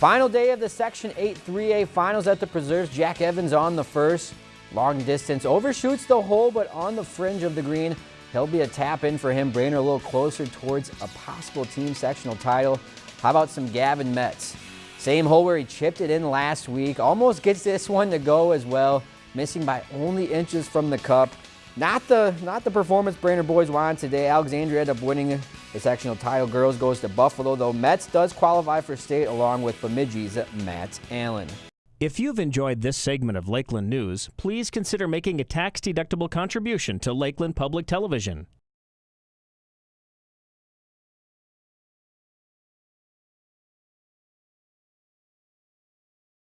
Final day of the Section 8 3A finals at the Preserves. Jack Evans on the first. Long distance overshoots the hole, but on the fringe of the green. He'll be a tap in for him. Brainerd a little closer towards a possible team sectional title. How about some Gavin Metz? Same hole where he chipped it in last week. Almost gets this one to go as well. Missing by only inches from the cup. Not the not the performance Brainerd boys wanted today. Alexandria ended up winning the sectional title. Girls goes to Buffalo, though Metz does qualify for state along with Bemidji's Matt Allen. If you've enjoyed this segment of Lakeland News, please consider making a tax-deductible contribution to Lakeland Public Television.